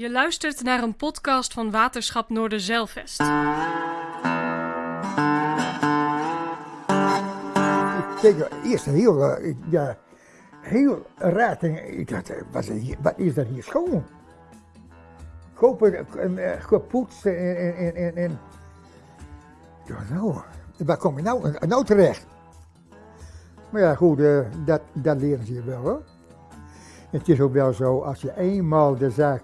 Je luistert naar een podcast van Waterschap Noorderzeilvest. Ik keek eerst heel, eh, ja, heel raar. Ik, dacht, eh, wat is, dat hier schoon? Kopen en eh, gepoetst en, en, en, nou, waar kom je nou, nou terecht? Maar ja, goed, dat, dat leren ze je wel hoor. Het is ook wel zo, als je eenmaal de zaak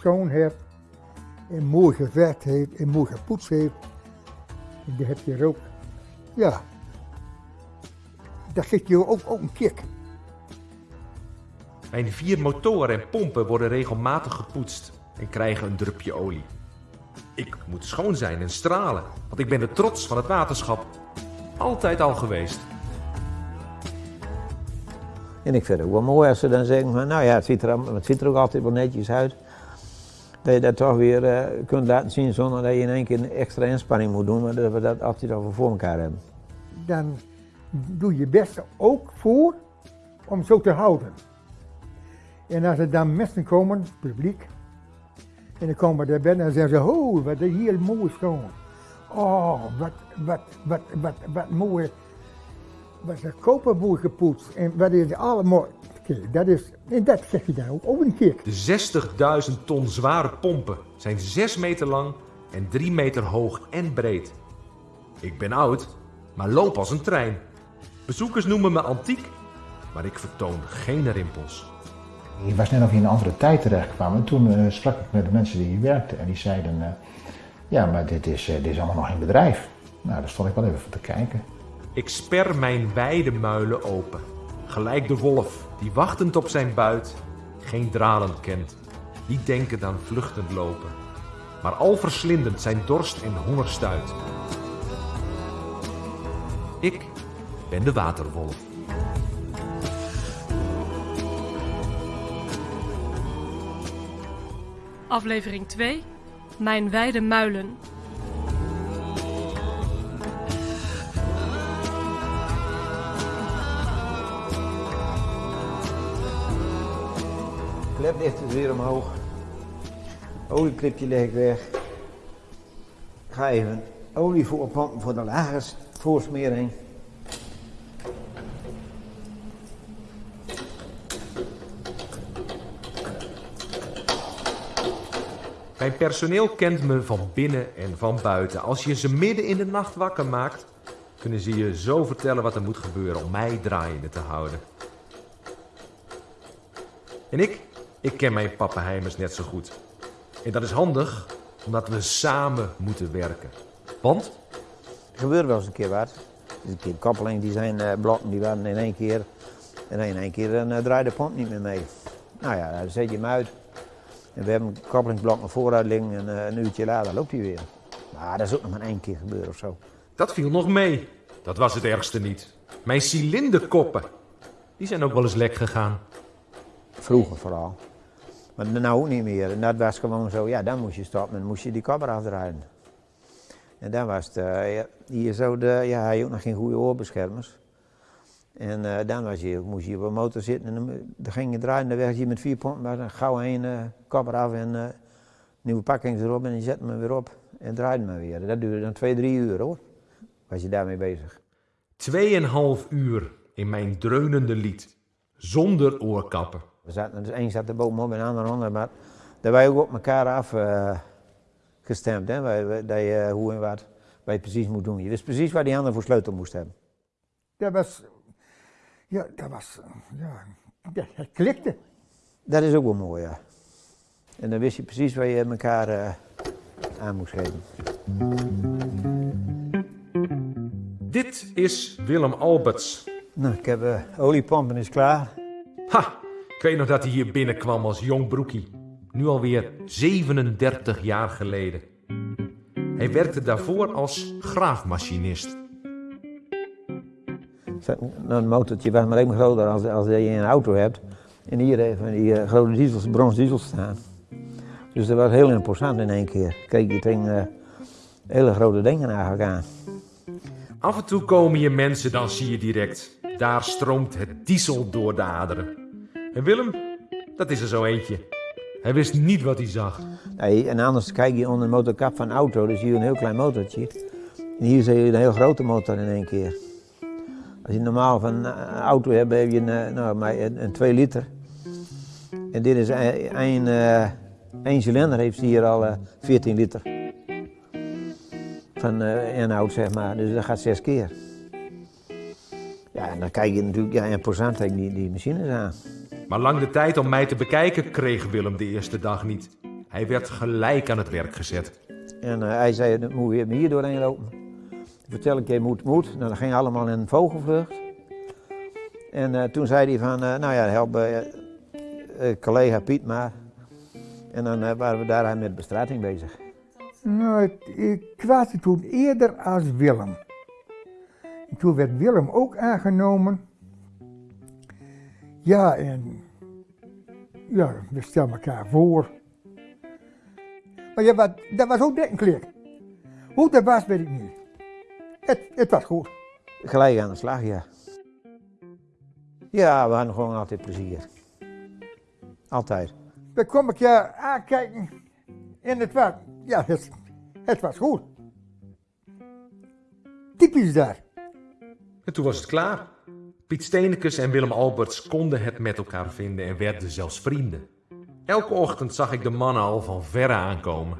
schoon hebt, en mooi geverfd heeft, en mooi gepoetst heeft, dan heb je er ook, ja, dat geeft je ook, ook een kick. Mijn vier motoren en pompen worden regelmatig gepoetst en krijgen een drupje olie. Ik moet schoon zijn en stralen, want ik ben de trots van het waterschap. Altijd al geweest. En ik vind het ook wel mooi als ze dan zeggen van, nou ja, het ziet er, het ziet er ook altijd wel netjes uit. Dat je dat toch weer eh, kunt laten zien zonder dat je in één keer een extra inspanning moet doen, maar dat we dat altijd al voor elkaar hebben. Dan doe je best ook voor om zo te houden. En als er dan mensen komen, publiek, en dan komen we erbij en zeggen ze, oh, wat is hier mooi schoon. Oh, wat, wat, wat, wat, wat mooi. Wat er koperboer gepoetst en wat is allemaal. Dat is, en dat zeg je dan ook, ook een keer. De 60.000 ton zware pompen zijn 6 meter lang en 3 meter hoog en breed. Ik ben oud, maar loop als een trein. Bezoekers noemen me antiek, maar ik vertoon geen rimpels. Ik was net of je in een andere tijd terecht kwam. En toen eh, sprak ik met de mensen die hier werkten. En die zeiden, eh, ja, maar dit is, eh, dit is allemaal nog in bedrijf. Nou, daar stond ik wel even voor te kijken. Ik sper mijn wijde muilen open. Gelijk de wolf die wachtend op zijn buit geen dralen kent. Niet denkend aan vluchtend lopen. Maar al verslindend zijn dorst en honger stuit. Ik ben de waterwolf. Aflevering 2. Mijn wijde muilen. Klepdicht is weer omhoog. Olieklipje leg ik weg. Ik ga even olie voorpompen voor de lagers voorsmering. Mijn personeel kent me van binnen en van buiten. Als je ze midden in de nacht wakker maakt, kunnen ze je zo vertellen wat er moet gebeuren om mij draaiende te houden. En ik, ik ken mijn pappenheimers net zo goed. En dat is handig, omdat we samen moeten werken. Want Er gebeurt wel eens een keer wat. Dus een keer koppeling, die zijn eh, blokken, die waren in één keer. En in één keer dan, eh, draait de pomp niet meer mee. Nou ja, dan zet je hem uit. En we hebben een koppelingsblok naar vooruit liggen en eh, een uurtje later loopt hij weer. Maar dat is ook nog maar één keer gebeurd of zo. dat viel nog mee. Dat was het ergste niet. Mijn cilinderkoppen, die zijn ook wel eens lek gegaan. Vroeger vooral. Maar nou ook niet meer. En dat was gewoon zo, ja, dan moest je stoppen en moest je die kopper afdraaien. En dan was het, eh, ja, hier zo de, ja, hij had ook nog geen goede oorbeschermers. En eh, dan was je, moest je op een motor zitten en dan, ging je draaien, dan werd je met vier pompen, maar dan gauw eh kopper af en eh, nieuwe pakkings erop en je zet hem weer op en draaide hem weer. Dat duurde dan twee, drie uur hoor, was je daarmee bezig. Tweeënhalf uur in mijn dreunende lied. Zonder oorkappen. We zaten, dus één zat er bovenop en de ander onder, maar daar wij ook op elkaar af eh, gestemd, hè, wij, wij- dat je eh, hoe en wat wij precies moet doen. Je wist precies waar die ander voor sleutel moest hebben. Dat was, ja, dat was, ja, het klikte. Dat is ook wel mooi, ja. En dan wist je precies waar je elkaar eh, aan moest geven. Dit is Willem Alberts. Nou, ik heb oliepompen is klaar. Ha! Ik weet nog dat hij hier binnenkwam als jong broekie. Nu alweer 37 jaar geleden. Hij werkte daarvoor als graafmachinist. Nou, Een motortje was maar even groter als, als je een auto hebt. En hier even die eh, grote diesels, brons diesels staan. Dus dat was heel imposant in één keer. Kijk, je tegen hele grote dingen eigenlijk aan. Af en toe komen je mensen, dan zie je direct. Daar stroomt het diesel door de aderen. En Willem, dat is er zo eentje. Hij wist niet wat hij zag. Nee, en anders kijk je onder de motorkap van een auto, dan zie je een heel klein motortje. En hier zie je een heel grote motor in één keer. Als je normaal van een auto hebt, heb je een, eh, nou, maar een, een 2 liter. En dit is een, een, eh, één cilinder, heeft hier al eh, 14 liter. Van eh, inhoud, zeg maar. Dus dat gaat zes keer. Ja, en dan kijk je natuurlijk, ja, procent tegen die, die machines aan. Maar lang de tijd om mij te bekijken kreeg Willem de eerste dag niet. Hij werd gelijk aan het werk gezet. En eh, hij zei, dan moet je hier doorheen lopen. Vertel ik je moet, moet. Nou, dat ging allemaal in een vogelvlucht. En eh, toen zei hij van, eh, nou ja, help collega Piet maar. En dan eh, waren we daar met bestrating bezig. Nou, ik, ik was toen eerder als Willem. En toen werd Willem ook aangenomen. Ja, en ja, we stelden elkaar voor. Maar ja, wat, dat was ook net een klik. Hoe dat was, weet ik niet. Het, het was goed. Gelijk aan de slag, ja. Ja, we hadden gewoon altijd plezier. Altijd. We kwamen elkaar aankijken en het was, ja, het, het was goed. Typisch daar. En toen was het klaar. Piet Steenekes en Willem Alberts konden het met elkaar vinden en werden zelfs vrienden. Elke ochtend zag ik de mannen al van verre aankomen.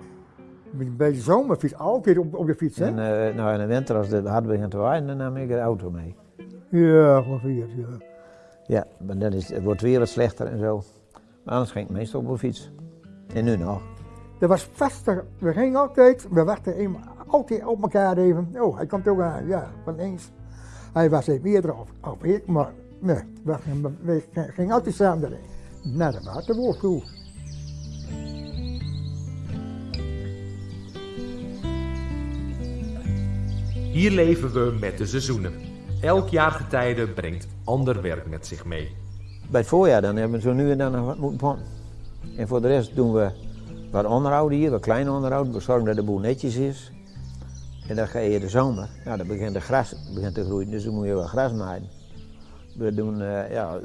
Bij de zomerfiets, altijd op, op de fiets, hè? En eh, nou, in de winter, als het hard begint te waaien, dan nam ik de auto mee. Ja, ongeveer, ja. Ja, maar dan is, het wordt weer wat slechter en zo. Maar anders ging ik meestal op de fiets. En nu nog. Dat was vaster, we gingen altijd, we wachten altijd op elkaar even. Oh, hij komt ook aan, ja, van eens. Hij was even eerder of, of ik, maar nee, we, gingen- we gingen altijd samen erin. Naar de waterwoord toe. Hier leven we met de seizoenen. Elk jaargetijde brengt ander werk met zich mee. Bij het voorjaar dan hebben we zo nu en dan nog wat moeten pompen. En voor de rest doen we wat onderhoud hier, wat klein onderhoud. We zorgen dat de boel netjes is. En dan ga je de zomer, ja, dan begint de gras begint te groeien, dus dan moet je wat gras maaien. We doen eh, ja,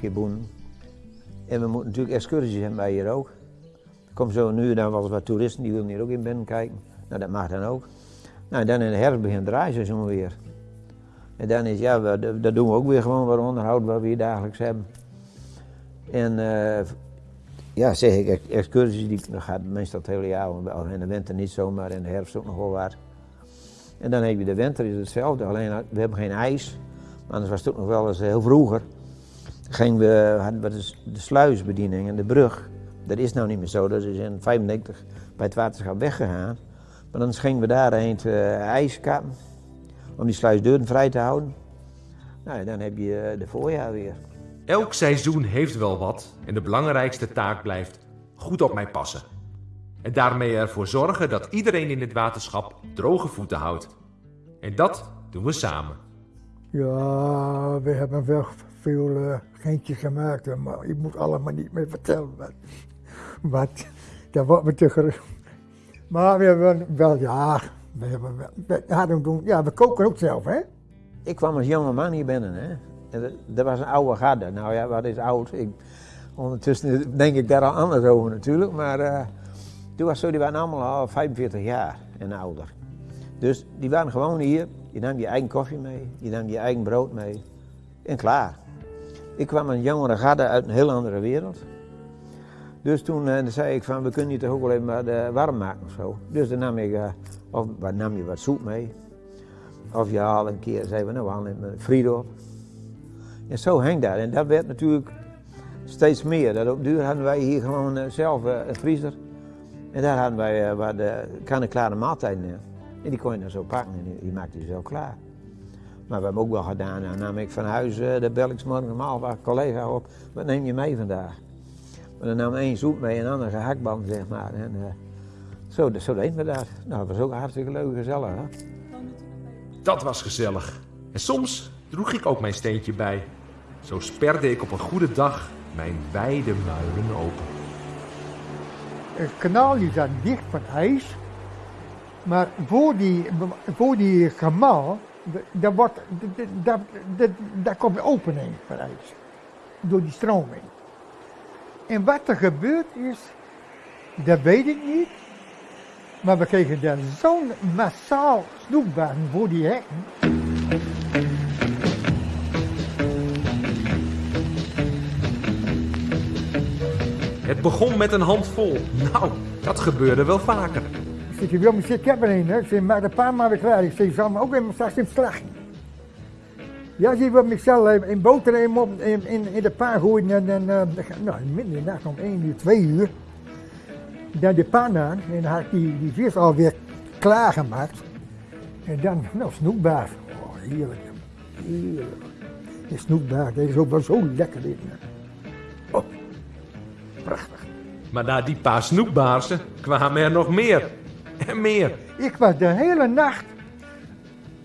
de boenen. En we moeten natuurlijk excursies hebben bij hier ook. Er komen zo nu en dan wel wat toeristen, die willen hier ook in binnen kijken. Nou, dat mag dan ook. Nou, dan in de herfst begint draaiseizoen weer. En dan is, ja, we, dat doen we ook weer gewoon wat onderhoud wat we hier dagelijks hebben. En eh, ja, zeg ik, ex- excursies, die, dat gaat meestal het hele jaar, wel in de winter niet zo, maar in de herfst ook nog wel wat. En dan heb je de winter, is hetzelfde, alleen we hebben geen ijs. Maar anders was het ook nog wel eens heel vroeger. Gingen we, hadden we de, sluisbediening en de brug. Dat is nou niet meer zo, dat is in 95 bij het waterschap weggegaan. Maar dan gingen we daarheen uh, ijs kappen, om die sluisdeuren vrij te houden. Nou, dan heb je eh, de voorjaar weer. Elk seizoen heeft wel wat en de belangrijkste taak blijft goed op mij passen. En daarmee ervoor zorgen dat iedereen in dit waterschap droge voeten houdt. En dat doen we samen. Ja, we hebben wel veel uh, geintjes gemaakt, maar ik moet allemaal niet meer vertellen. Wat, wat dat wordt me te gerust. Maar we hebben wel, ja, we, hebben, wel- we, hadden doen, ja, we koken ook zelf, hè? Ik kwam als jonge man hier binnen. Hè. En dat, dat was een oude garde. Nou ja, wat is oud? Ik, ondertussen denk ik daar al anders over natuurlijk. Maar eh, toen was zo, die waren allemaal al 45 jaar en ouder. Dus die waren gewoon hier. Je nam je eigen koffie mee, je nam je eigen brood mee. En klaar. Ik kwam een jongere garde uit een heel andere wereld. Dus toen eh, zei ik van, we kunnen hier toch ook wel even wat eh, warm maken of zo. Dus dan nam ik, eh, of wat, nam je wat soep mee. Of je haalde een keer, zeiden we, nou we halen even friet. En zo hing dat. En dat werd natuurlijk steeds meer. Dat op duur hadden wij hier gewoon zelf een vriezer. En daar hadden wij eh, wat uh, klare maaltijden in. En die kon je dan zo pakken en die, maakte je zo klaar. Maar we hebben ook wel gedaan, dan nam ik van huis, eh, de bel ik om half acht collega op. Wat neem je mee vandaag? Maar dan nam één soep mee en een gehaktband, zeg maar. En, eh, zo, zo deden we dat. Nou, dat was ook hartstikke leuk gezellig. Hè? Dat was gezellig. En soms droeg ik ook mijn steentje bij. Zo sperde ik op een goede dag mijn wijde muilen open. Het kanaal die zat dicht van ijs. Maar voor die, voor die kanaal, daar, wordt, daar, daar, komt een opening van ijs. Door die stroming. En wat er gebeurd is, dat weet ik niet. Maar we kregen daar zo'n massaal snoekbaan voor die hekken. Het begon met een handvol. Nou, dat gebeurde wel vaker. Ik zeg, zitten, ik er hè. Ik zeg, maak een paar maar klaar. Ik zal me ook weer straks in slag. Ja, zie je wat Michel eh, in boterham op in, in, in de pan gooien en dan, eh, nou, midden in de nacht om 1 uur, 2 uur. Dan de pan aan en dan had ik die, die vis alweer klaargemaakt. En dan, nou, snoekbaar. Oh, heerlijk. Heerlijk. Die snoekbaar, dat is ook wel zo lekker. dit, prachtig. Maar na die paar snoekbaarsen kwamen er nog meer. En meer. Ik was de hele nacht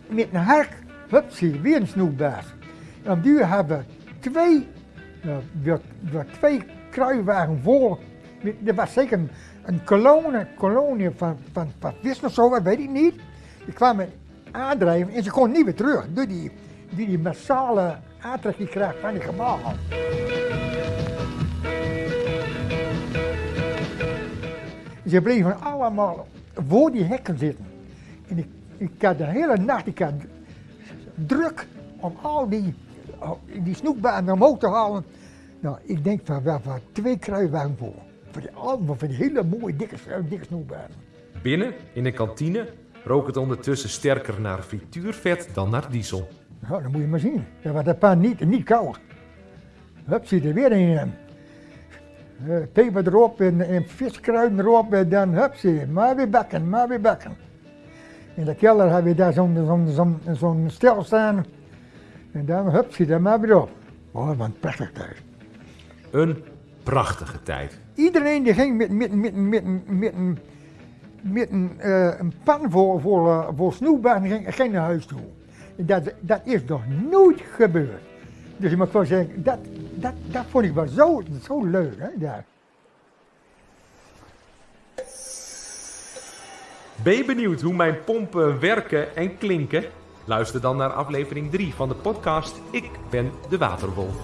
met een hark, hupsie, weer een snoekbaas. En op hebben we twee, nou, weer twee kruiwagen vol. Er was zeker een, kolonie, kolonie van, van, van vis of zo, weet ik niet. Die kwamen aandrijven en ze konden niet weer terug. Door die, die, die massale aantrekkingskracht van die gebouwen. Ze bleven allemaal voor die hekken zitten. En ik, ik had de hele nacht ik had druk om al die, die snoekbanen omhoog te halen. Nou, ik denk van wel van twee kruiwagen voor. Voor die, allemaal van die hele mooie dikke, dikke snoekbanen. Binnen, in de kantine, rook het ondertussen sterker naar frituurvet dan naar diesel. Nou, dat moet je maar zien. Dat was dat pan niet, niet koud. Hup, zit er weer een. eh, eh, peper erop en, en viskruiden erop en dan hup, zie je, maar weer bakken, maar weer bakken. In de kelder hebben we daar zo'n zo'n zo'n zo'n stel staan. En dan hup, zie je daar maar weer op. Oh, wat een prachtig thuis. Een prachtige tijd. Iedereen die ging met, met, met, met, met, een- met een, eh, een pan voor, voor, eh, voor snoepbaan ging, ging naar huis toe. Dat, dat is nog nooit gebeurd. Dus ik moet gewoon zeggen, dat, dat, dat vond ik wel zo, zo leuk. Hè, daar. Ben je benieuwd hoe mijn pompen werken en klinken? Luister dan naar aflevering 3 van de podcast Ik ben de Waterwolf.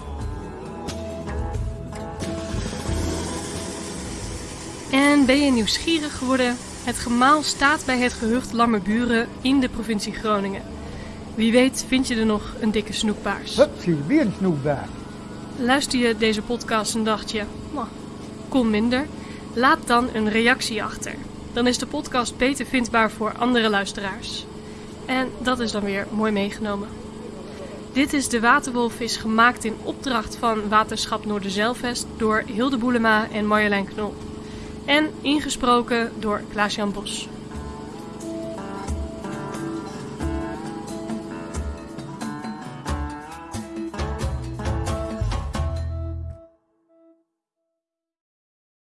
En ben je nieuwsgierig geworden? Het gemaal staat bij het gehucht Lammerburen in de provincie Groningen. Wie weet vind je er nog een dikke snoekbaars. Hup, zie je, weer een snoepbaan. Luister je deze podcast en dacht je, nou, kon minder? Laat dan een reactie achter. Dan is de podcast beter vindbaar voor andere luisteraars. En dat is dan weer mooi meegenomen. Dit is De Waterwolf is gemaakt in opdracht van Waterschap Noorderzeilvest door Hilde Boelema en Marjolein Knol. En ingesproken door Klaas-Jan Bos.